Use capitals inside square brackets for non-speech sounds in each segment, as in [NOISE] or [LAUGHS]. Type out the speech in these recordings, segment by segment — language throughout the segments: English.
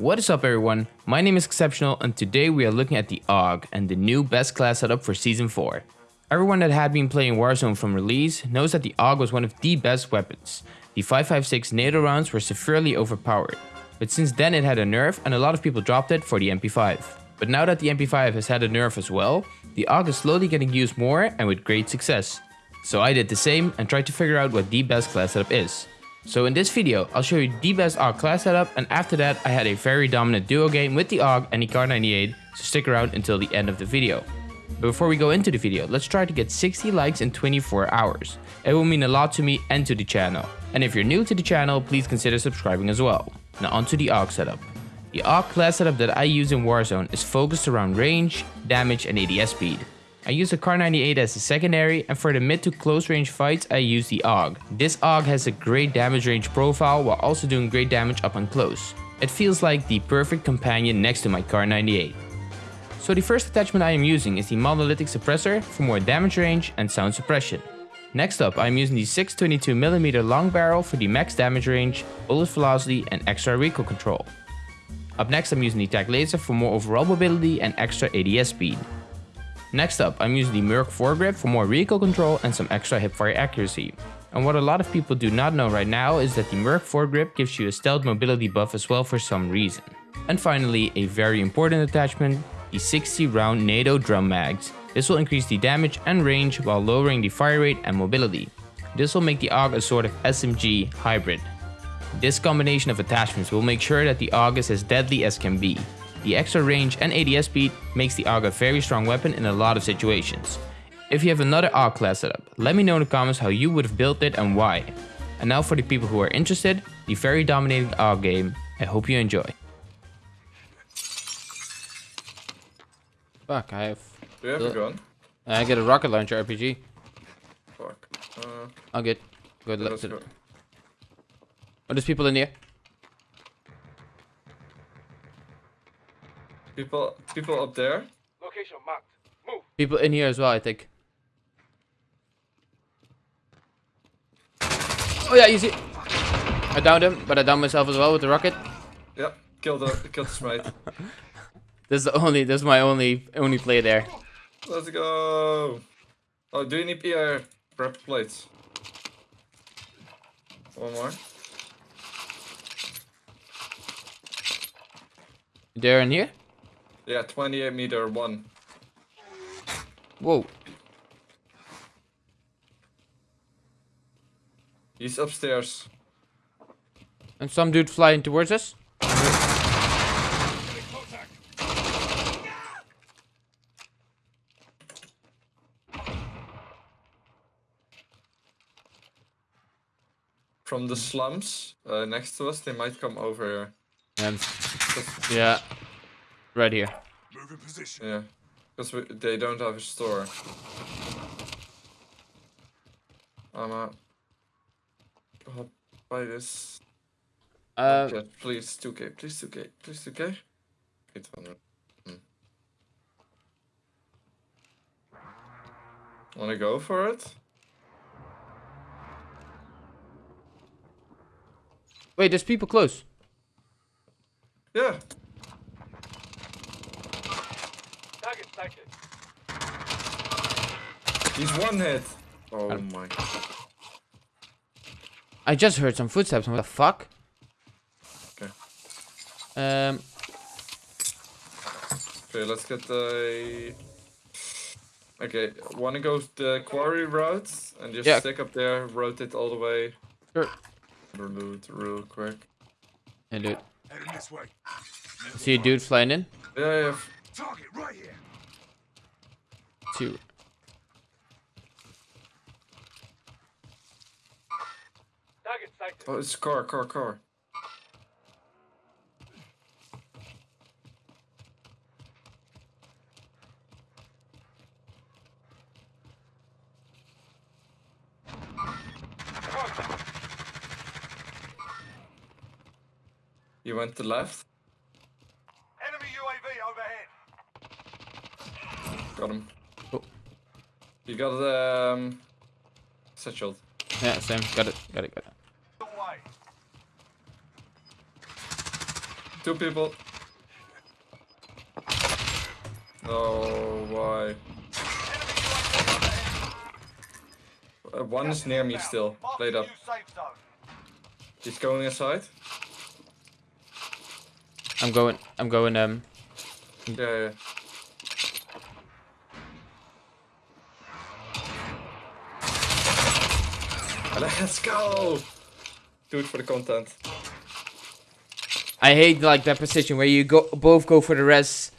What is up everyone, my name is Exceptional and today we are looking at the AUG and the new best class setup for Season 4. Everyone that had been playing Warzone from release knows that the AUG was one of the best weapons. The 5.56 NATO rounds were severely overpowered, but since then it had a nerf and a lot of people dropped it for the MP5. But now that the MP5 has had a nerf as well, the AUG is slowly getting used more and with great success. So I did the same and tried to figure out what the best class setup is. So in this video, I'll show you the best AUG class setup and after that I had a very dominant duo game with the AUG and the Kar98, so stick around until the end of the video. But before we go into the video, let's try to get 60 likes in 24 hours. It will mean a lot to me and to the channel. And if you're new to the channel, please consider subscribing as well. Now onto the AUG setup. The AUG class setup that I use in Warzone is focused around range, damage and ADS speed. I use the Kar98 as a secondary and for the mid to close range fights I use the AUG. This AUG has a great damage range profile while also doing great damage up and close. It feels like the perfect companion next to my Kar98. So the first attachment I am using is the Monolithic Suppressor for more damage range and sound suppression. Next up I am using the 622mm long barrel for the max damage range, bullet velocity and extra recoil control. Up next I'm using the TAC laser for more overall mobility and extra ADS speed. Next up, I'm using the Merc foregrip for more recoil control and some extra hipfire accuracy. And what a lot of people do not know right now is that the Merc foregrip gives you a stealth mobility buff as well for some reason. And finally, a very important attachment, the 60 round NATO drum mags. This will increase the damage and range while lowering the fire rate and mobility. This will make the AUG a sort of SMG hybrid. This combination of attachments will make sure that the AUG is as deadly as can be, the extra range and ADS speed makes the AUG a very strong weapon in a lot of situations. If you have another AUG class setup, let me know in the comments how you would have built it and why. And now for the people who are interested, the very dominating AUG game. I hope you enjoy. Fuck, I have... Do you have a gun? I get a rocket launcher RPG. Fuck. Uh, I'll get... Good luck let's to go. Oh, there's people in here. People, people up there. Location marked. Move. People in here as well, I think. Oh yeah, easy. I downed him, but I downed myself as well with the rocket. Yep. Kill the, kill the smite. [LAUGHS] This is the only, this is my only, only play there. Let's go. Oh, do you need PR prep plates? One more. They're in here. Yeah, 28 meter one. Whoa. He's upstairs. And some dude flying towards us. From the slums uh, next to us, they might come over here. And yeah, right here. Move in position. Yeah. Because they don't have a store. I'm out. I'll buy this. Uh, Jet, please, 2k, please, 2k, please, 2k. 800. Hmm. Wanna go for it? wait, there's people close. Yeah. Target sighted. He's one hit. Oh Got him. my. I just heard some footsteps. What the fuck? Okay. Um, Okay, let's get the. Okay, wanna go the quarry route and just Yeah. stick up there, rotate all the way. sure. Loot real quick. Hey, dude. Heading this way. See a dude flying in. Yeah, yeah. Target right here. Two. Oh, it's car, car, car. You went to left. Enemy UAV overhead. Got him. You got the um, set shield. Yeah, same. Got it. Got it. Got it. Two people. Oh, why? Uh, one is near me still. Laid up. New safe zone. He's going inside. I'm going. I'm going. Um. Yeah, yeah. Let's go! Do it for the content. I hate like that position where you go both go for the res.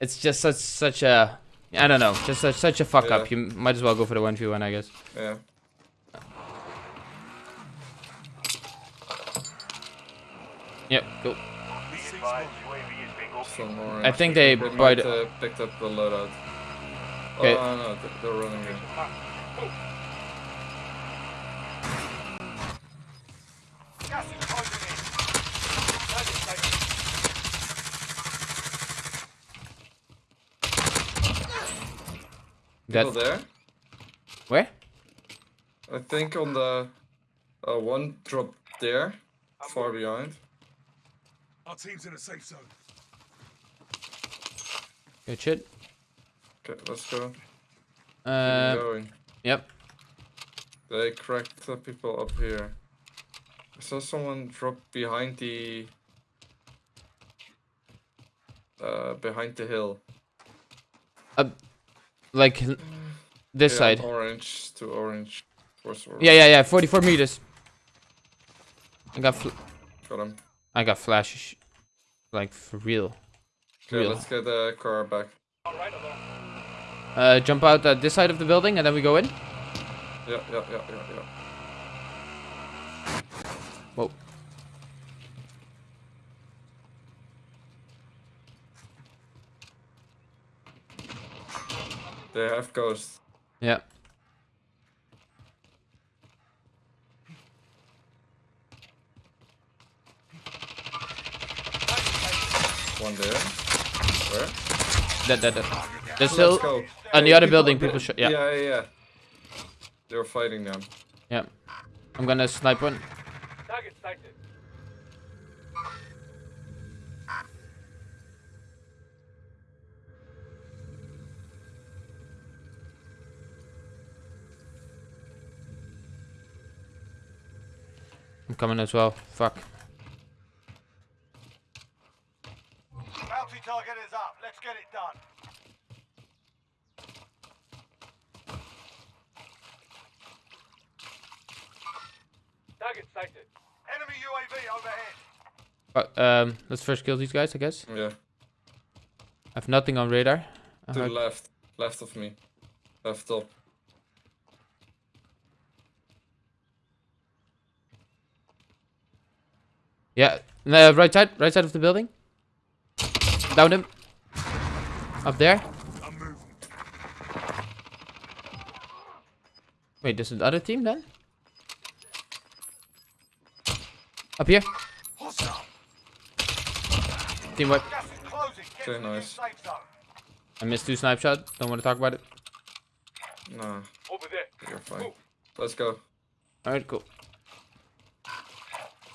It's just such such a. I don't know. Just such, such a fuck up. You might as well go for the one v one, I guess. Yeah. Yep. Cool. Be advised, UAV is being ordered. Some more. I think they They might uh, picked up the loadout. Okay. Oh no, th- they're running in. Gas is closing in. Target safe. People That there? where? I think on the uh, one drop there, far behind. Our team's in a safe zone. Good shit. Okay, let's go. Keep Uh. going. Yep. They cracked the people up here. I saw someone drop behind the uh behind the hill. Like this Yeah, side. Orange to orange. Orange. Yeah, yeah, yeah. 44 meters. I got. Got him. I got flash. Like for real. Okay, Real. let's get the car back. Uh, jump out at this side of the building and then we go in. Yeah, yeah, yeah, yeah, yeah. Whoa. They have ghosts. Yeah. One there. Where? That, that, that. There's still go. on the other building. People. Sh- yeah. Yeah, yeah, yeah. They're fighting them. Yeah. I'm gonna snipe one. Target sighted. Coming as well. Fuck. Bounty target is up. Let's get it done. Target sighted. Enemy UAV overhead. But, um, let's first kill these guys, I guess. Yeah. I have nothing on radar. To the left. Left of me. Left top. Yeah, uh, right side, right side of the building. Down him. Up there. Wait, this is the other team then? Up here. Hostile. Team wipe. Gas is closing. Get Okay, to the new nice. I missed two snipe shot. Don't want to talk about it. Nah, Over there. you're fine. Let's go. Alright, cool.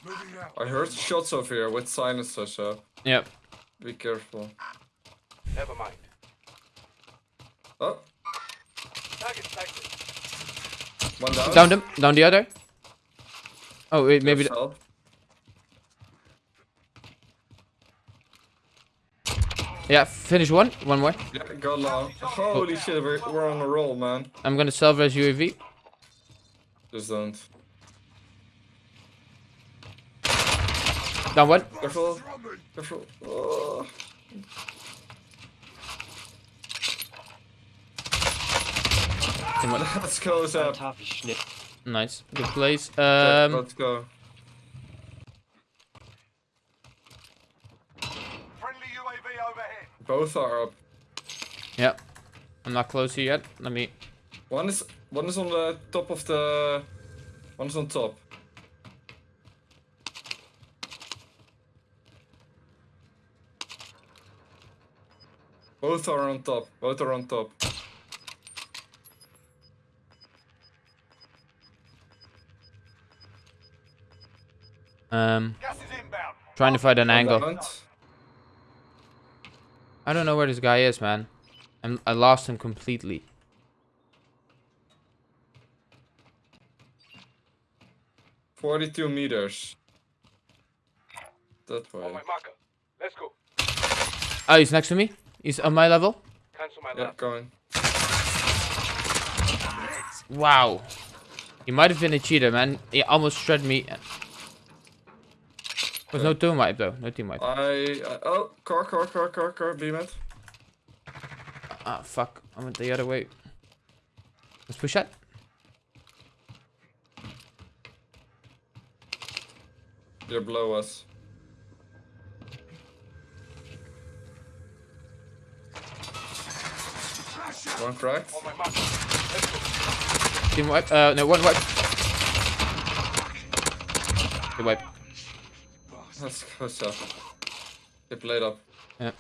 Moving out. I heard shots over here with silencers, so Yep. be careful. Never mind. Oh, Target sighted. one down. Down him. Down the other. Oh wait, maybe. There's yeah, finish one. One more. Yeah, go long. Holy shit, we're, we're on a roll, man. I'm gonna salvage UAV. Just don't. Down one. Careful. Careful. Oh. Team. [LAUGHS] Let's close up. Nice. Good place. Okay, Um. let's go. Friendly UAV overhead. Both are up. Yep. I'm not close here yet. Let me. One is one is on the top of the. One is on top. Both are on top. Both are on top. Um. Gas is inbound. Trying to find an angle. I don't know where this guy is, man. I'm, I lost him completely. Forty-two meters. That way. On my marker. Let's go. Oh, he's next to me. He's on my level. Cancel my Yeah, left. going. Wow. He might have been a cheater, man. He almost shred me. There's no team wipe though. No team wipe. I, I oh car car car car car beam it. Ah, fuck. I went the other way. Let's push that. They're below us. One cracked. On my marker. Let's go. Team wipe. Uh, no, one wipe. Team wipe. Let's go, so. They played up. Yeah.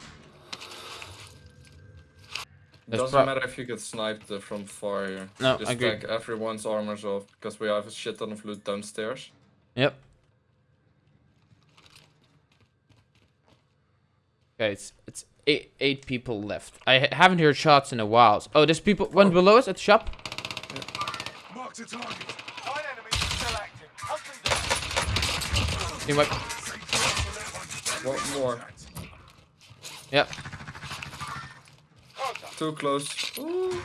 That's Doesn't matter if you get sniped from far here. No, Just I agree. take everyone's armors off because we have a shit ton of loot downstairs. Yep. Okay, it's it's eight eight people left. I haven't heard shots in a while. Oh, there's people one below us at the shop. Marked a target. Nine enemies still active. Hunt them down. One more. Yep. Too close. Ooh.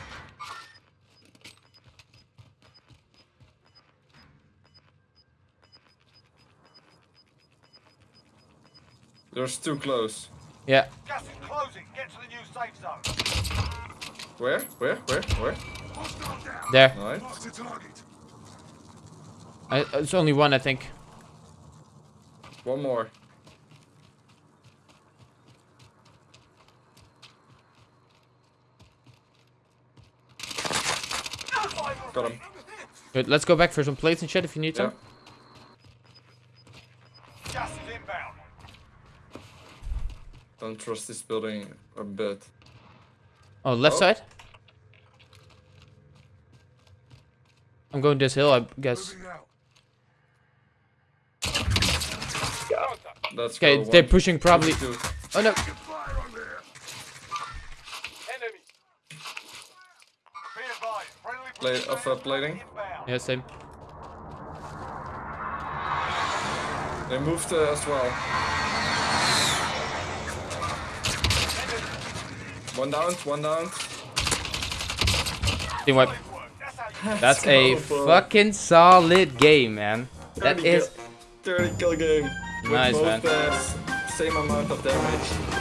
There's too close. Yeah. Gas is closing. Get to the new safe zone. Where? Where? Where? Where? There. Nice. I, it's only one, I think. One more. Got him. Good. Let's go back for some plates and shit if you need Yeah. some. Gas is inbound. Don't trust this building a bit. Oh, left Oh. side. I'm going this hill, I guess. Let's Okay, they're pushing probably. Oh no. Enemy. Be advised. Friendly Play- of, uh, plating? Yeah, same. They moved uh, as well. One down, one down. Team wipe. That's That's a fucking solid game, man. That 30 is kill- 30 kill game. Nice, both, man. uh, same amount of damage.